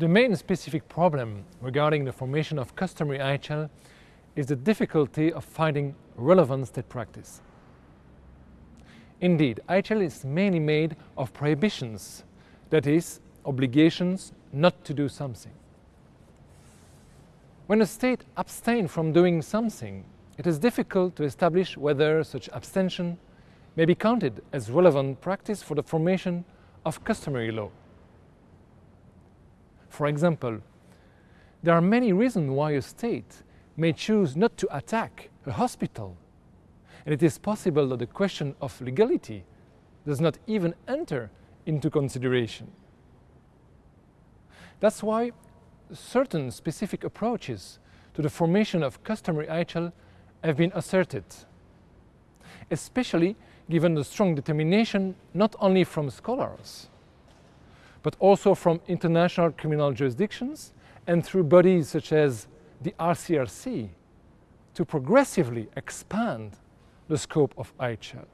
The main specific problem regarding the formation of customary IHL is the difficulty of finding relevant state practice. Indeed, IHL is mainly made of prohibitions, that is, obligations not to do something. When a state abstains from doing something, it is difficult to establish whether such abstention may be counted as relevant practice for the formation of customary law. For example, there are many reasons why a state may choose not to attack a hospital. And it is possible that the question of legality does not even enter into consideration. That's why certain specific approaches to the formation of customary IHL have been asserted, especially given the strong determination not only from scholars, but also from international criminal jurisdictions and through bodies such as the ICRC to progressively expand the scope of IHL.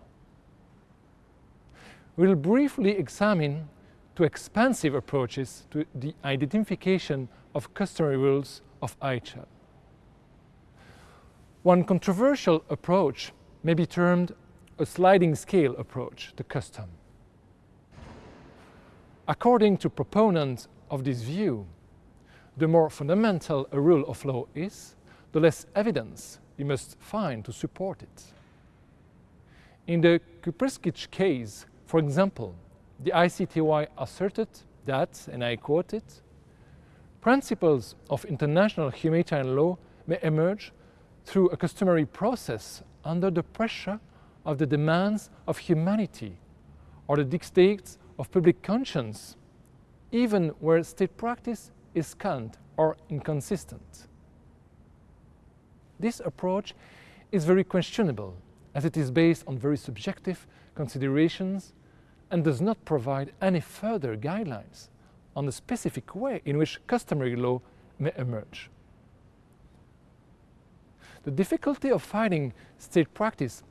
We'll briefly examine two expansive approaches to the identification of customary rules of IHL. One controversial approach may be termed a sliding scale approach to custom. According to proponents of this view, the more fundamental a rule of law is, the less evidence you must find to support it. In the Kupreskic case, for example, the ICTY asserted that, and I quote it, principles of international humanitarian law may emerge through a customary process under the pressure of the demands of humanity or the dictates of public conscience, even where state practice is scant or inconsistent. This approach is very questionable as it is based on very subjective considerations and does not provide any further guidelines on the specific way in which customary law may emerge. The difficulty of finding state practice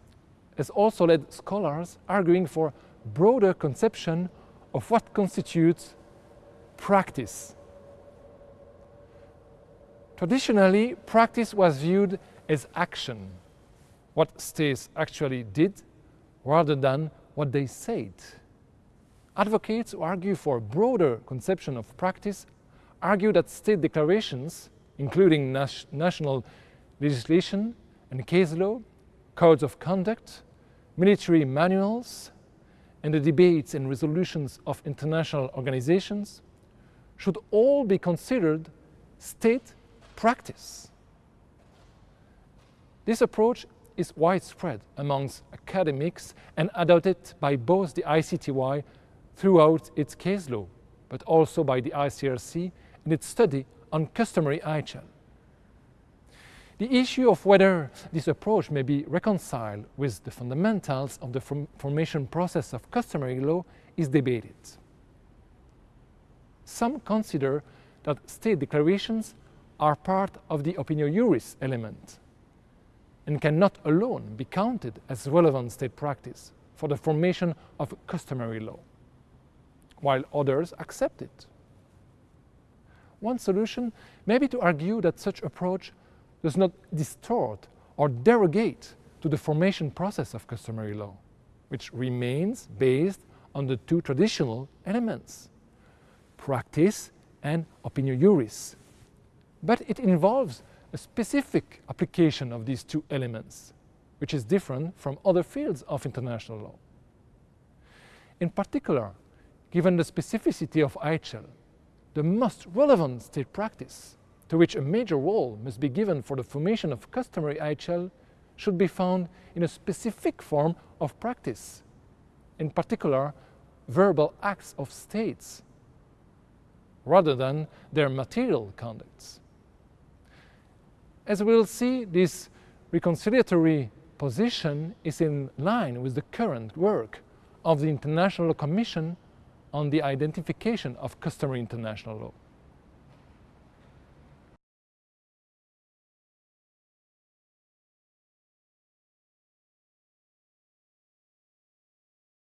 has also led scholars arguing for broader conception of what constitutes practice. Traditionally, practice was viewed as action, what states actually did rather than what they said. Advocates who argue for a broader conception of practice argue that state declarations, including national legislation and case law, codes of conduct, military manuals, and the debates and resolutions of international organizations should all be considered state practice. This approach is widespread amongst academics and adopted by both the ICTY throughout its case law, but also by the ICRC in its study on customary IHL. The issue of whether this approach may be reconciled with the fundamentals of the formation process of customary law is debated. Some consider that state declarations are part of the opinio juris element and cannot alone be counted as relevant state practice for the formation of customary law, while others accept it. One solution may be to argue that such approach does not distort or derogate to the formation process of customary law, which remains based on the two traditional elements, practice and opinio juris. But it involves a specific application of these two elements, which is different from other fields of international law. In particular, given the specificity of IHL, the most relevant state practice to which a major role must be given for the formation of customary IHL should be found in a specific form of practice, in particular verbal acts of states, rather than their material conducts. As we'll see, this reconciliatory position is in line with the current work of the International Commission on the Identification of Customary International Law.